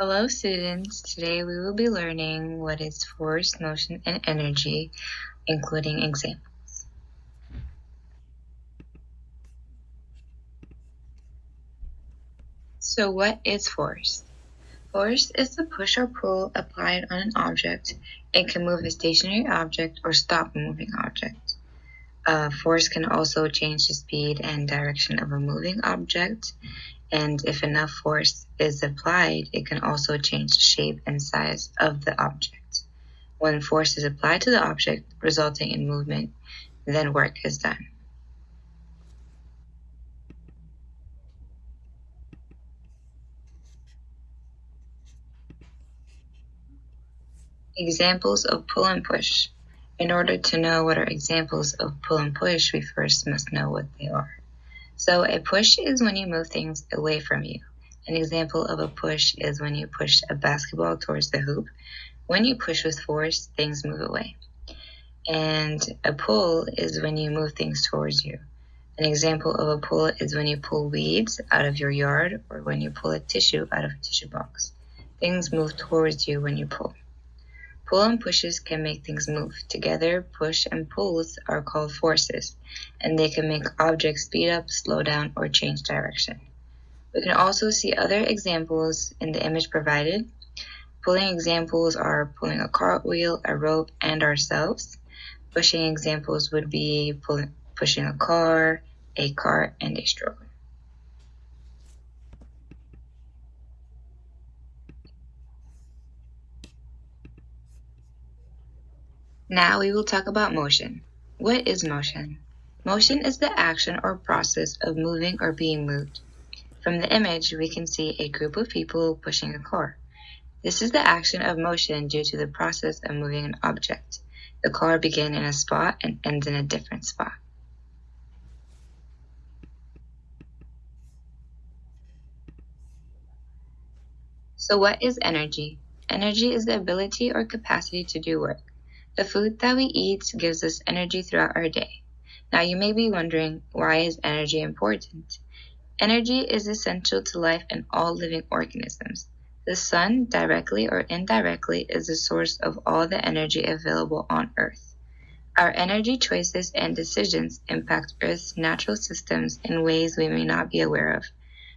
Hello students, today we will be learning what is force, motion, and energy, including examples. So what is force? Force is the push or pull applied on an object. It can move a stationary object or stop a moving object. Uh, force can also change the speed and direction of a moving object and if enough force is applied, it can also change the shape and size of the object. When force is applied to the object, resulting in movement, then work is done. Examples of pull and push. In order to know what are examples of pull and push, we first must know what they are. So a push is when you move things away from you. An example of a push is when you push a basketball towards the hoop. When you push with force, things move away. And a pull is when you move things towards you. An example of a pull is when you pull weeds out of your yard or when you pull a tissue out of a tissue box. Things move towards you when you pull. Pull and pushes can make things move. Together, push and pulls are called forces, and they can make objects speed up, slow down, or change direction. We can also see other examples in the image provided. Pulling examples are pulling a cartwheel, a rope, and ourselves. Pushing examples would be pulling, pushing a car, a cart, and a stroller. Now we will talk about hmm. motion. What is motion? Motion is the action or process of moving or being moved. From the image, we can see a group of people pushing a car. This is the action of motion due to the process of moving an object. The car begins in a spot and ends in a different spot. So what is energy? Energy is the ability or capacity to do work. The food that we eat gives us energy throughout our day. Now you may be wondering, why is energy important? Energy is essential to life and all living organisms. The sun, directly or indirectly, is the source of all the energy available on Earth. Our energy choices and decisions impact Earth's natural systems in ways we may not be aware of,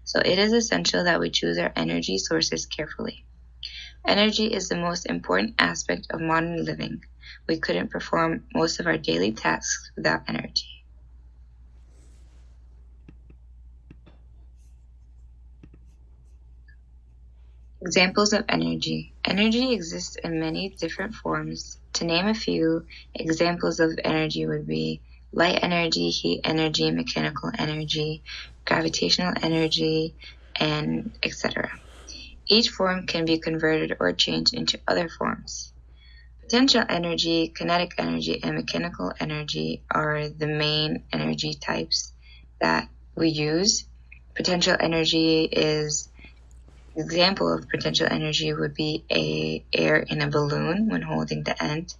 so it is essential that we choose our energy sources carefully. Energy is the most important aspect of modern living. We couldn't perform most of our daily tasks without energy. Examples of energy. Energy exists in many different forms. To name a few, examples of energy would be light energy, heat energy, mechanical energy, gravitational energy, and etc. Each form can be converted or changed into other forms. Potential energy, kinetic energy, and mechanical energy are the main energy types that we use. Potential energy is example of potential energy would be a air in a balloon when holding the end.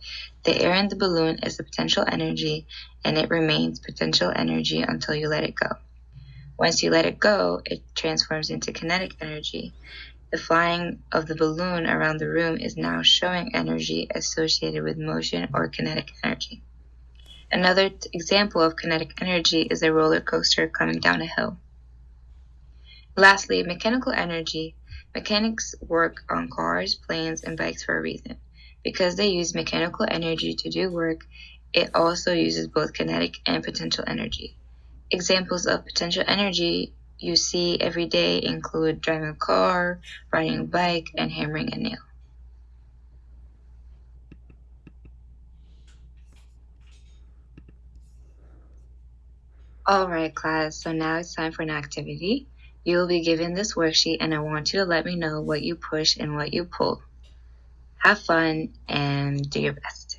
The air in the balloon is the potential energy and it remains potential energy until you let it go. Once you let it go, it transforms into kinetic energy. The flying of the balloon around the room is now showing energy associated with motion or kinetic energy. Another example of kinetic energy is a roller coaster coming down a hill. Lastly, mechanical energy. Mechanics work on cars, planes, and bikes for a reason. Because they use mechanical energy to do work, it also uses both kinetic and potential energy. Examples of potential energy you see every day include driving a car, riding a bike, and hammering a nail. Alright class, so now it's time for an activity. You will be given this worksheet and I want you to let me know what you push and what you pull. Have fun and do your best.